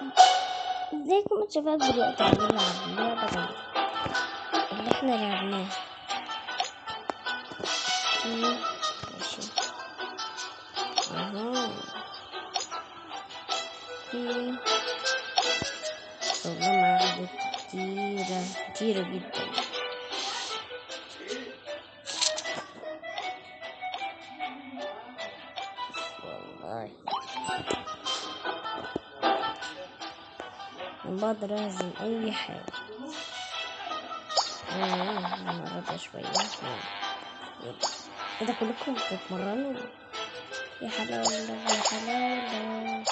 ازيكم يا شباب دلوقتي هنلعب لعبة اللي إحنا لعبناها. ماشي. أها في والله معاهد كتيرة كتيرة جدا. بقدر أهزم أي حاجة. آه المرة شوية. إيه ده كلكم بتتمرنوا؟ يا حلاوة يا حلاوة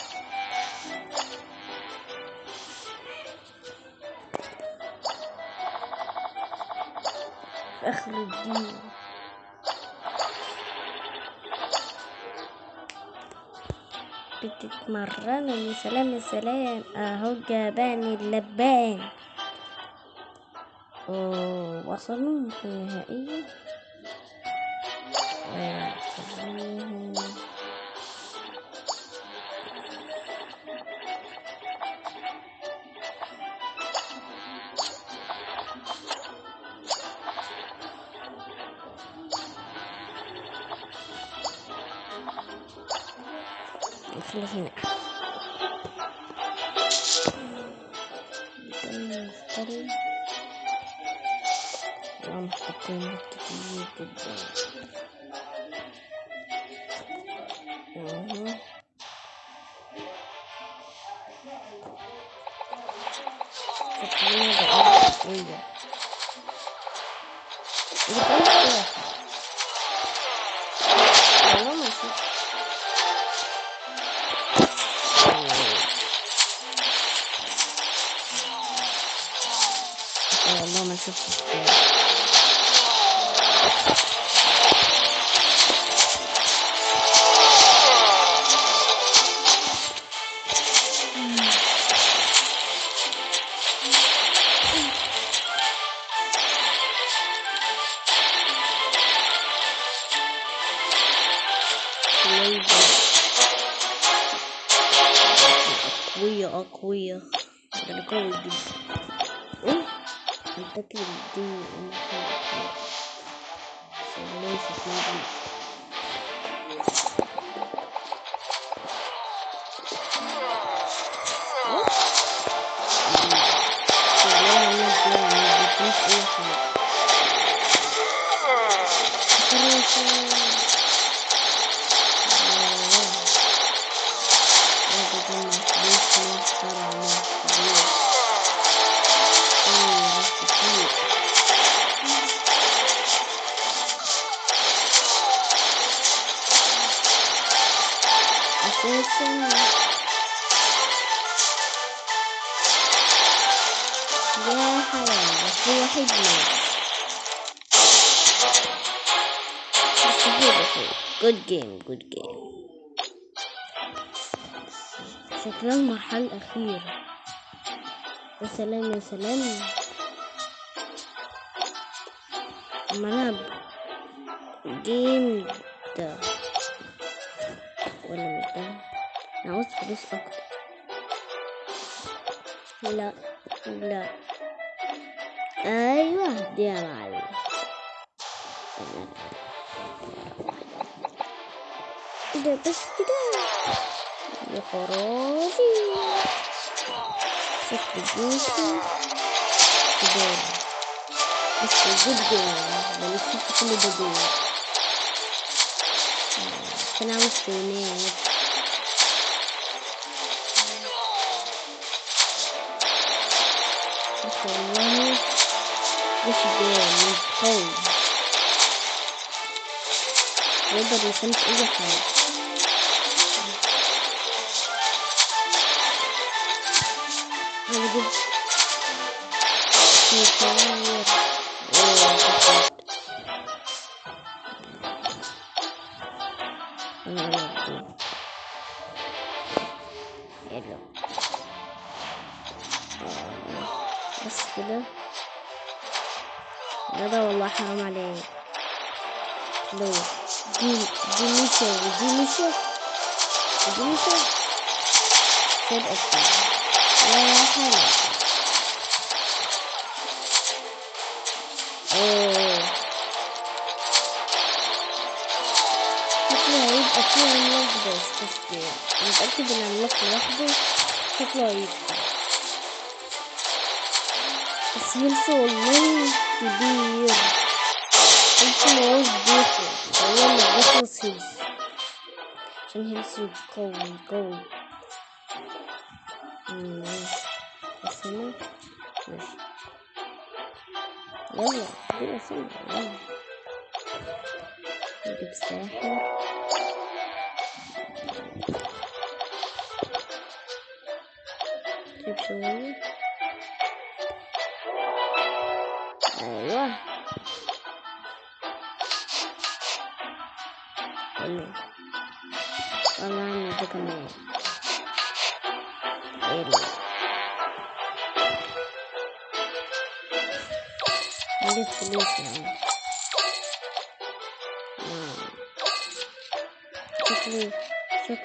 آخر الدين بتتمرنوا يا سلام يا سلام أهو جاباني اللبان. في النهائية すいませんね。二人、なんかこんなときうけど。Thank you. Allah'ım çok really do شكلها المرحلة الأخيرة يا سلام يا سلام. أما ألعب جيم ده. ولا مش ده؟ أنا عاوز فلوس أكتر. لا لا. أيوه دي يا معلم. ده؟ بس كده؟ خرافي شكل جوسي كده بس جيم ده نسيت كل جيم كان عاوز فونات بس والله مش جيم قوي يقدر يسمس أي حاجة. بس كده ده والله حرام عليك لو دي دي ميشا ودي ميشا ودي ميشا سيد أكتر يا حلا اوه شكله هيبقى فيه عملاق بس بس متأكد ان العملاق لوحده شكله هيبقى بس هيلث والله كبير هيلث مواز بيخلص والله ما بيخلص هيلث عشان هيلث قوي قوي М -м -м. Yalla, bir sen yalla.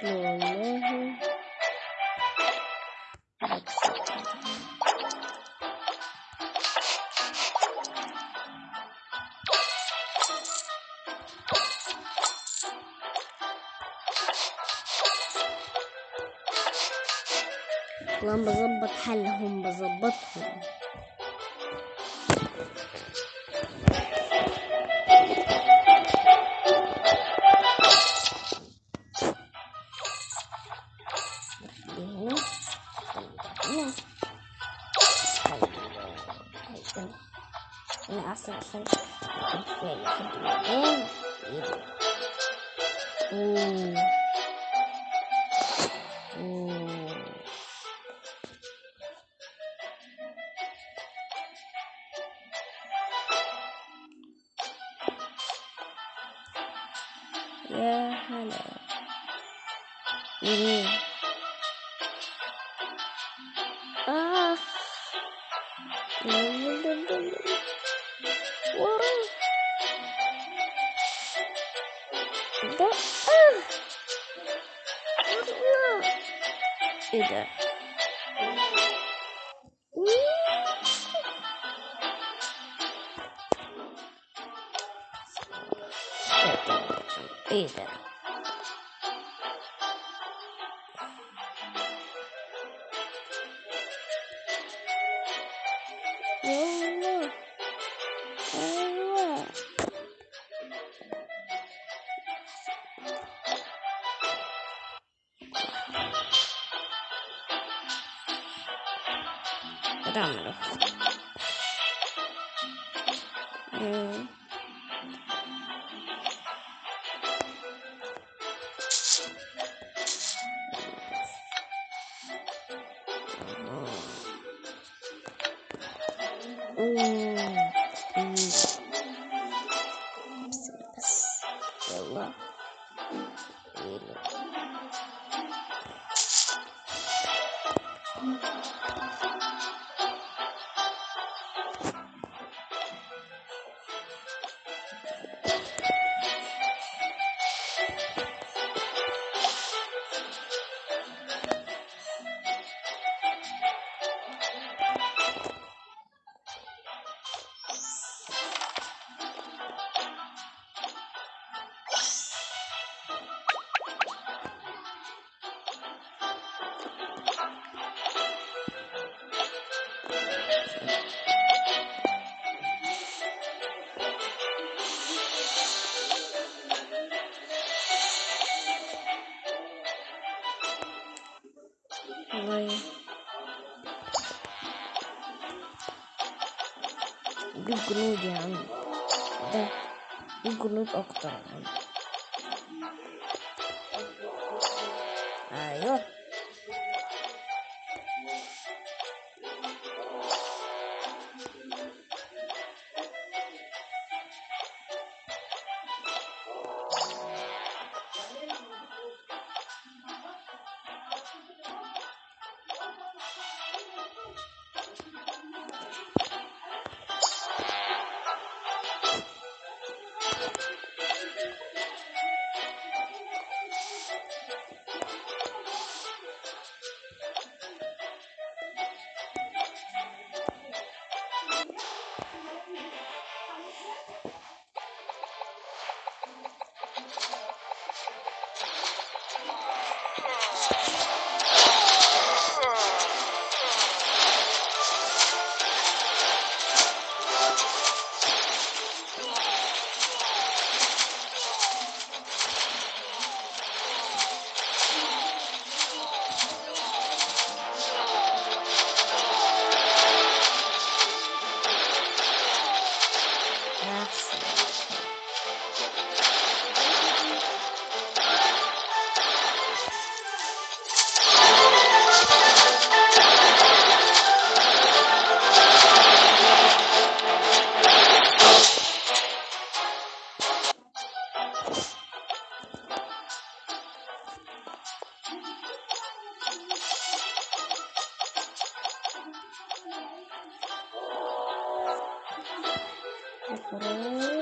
شكله والله والله بظبط حالهم بظبطهم 你嗯可以的。嗯。Gnud yani. De, bu Gnud Oktay yani. Ha, yok. これを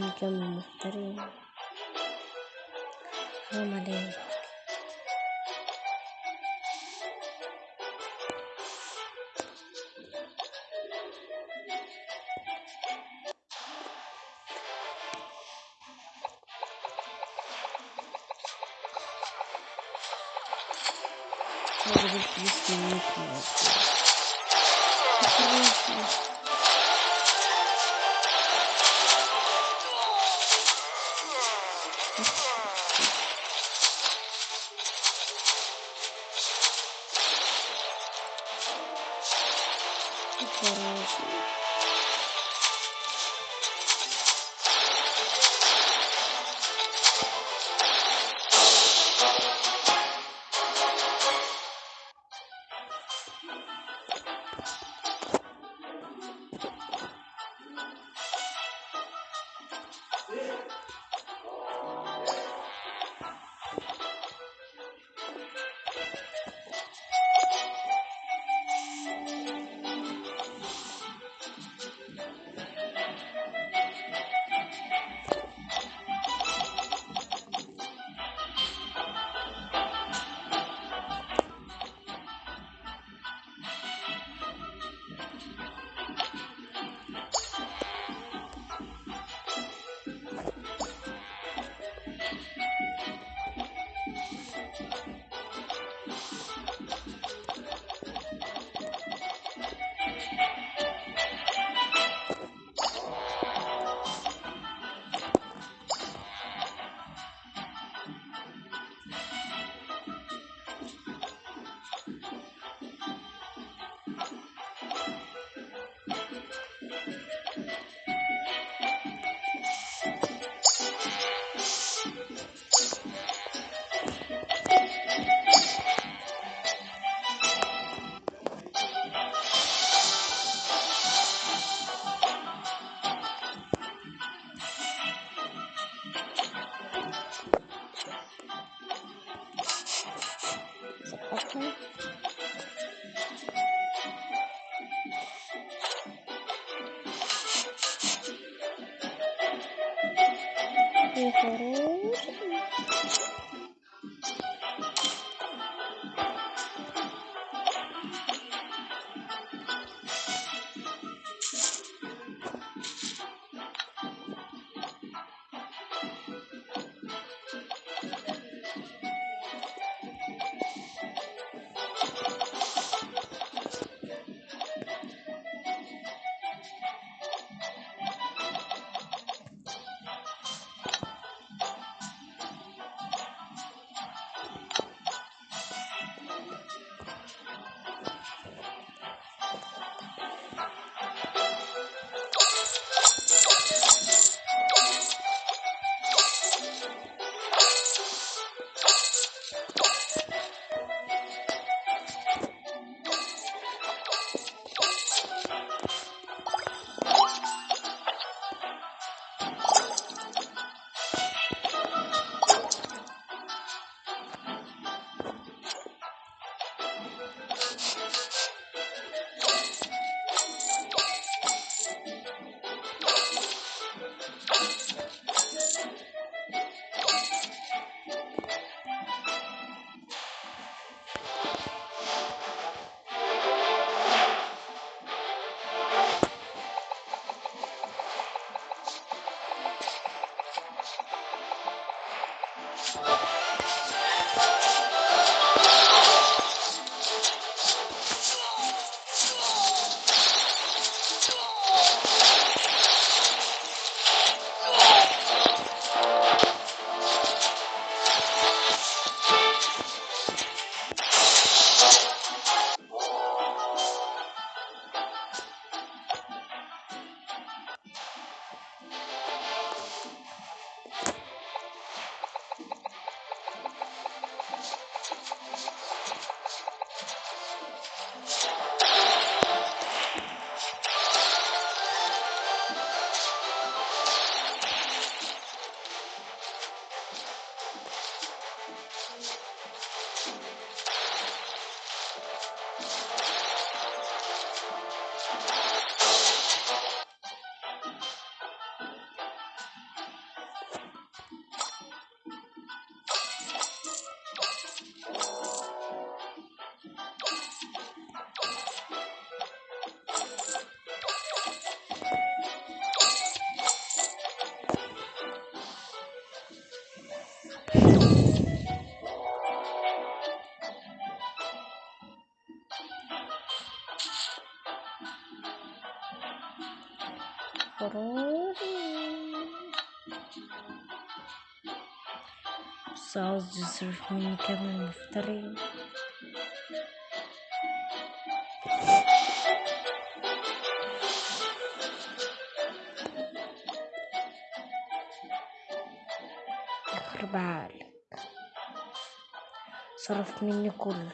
من كم محترم حرام عليك هذا الفلوس بس عاوز يصرف مني كمان مفتري. يخرب عقلك صرف مني كله.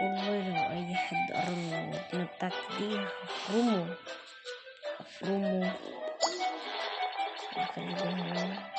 والله لو اي حد قرب من المدينة بتاعتي دي هفرمه هفرمه هخليه ده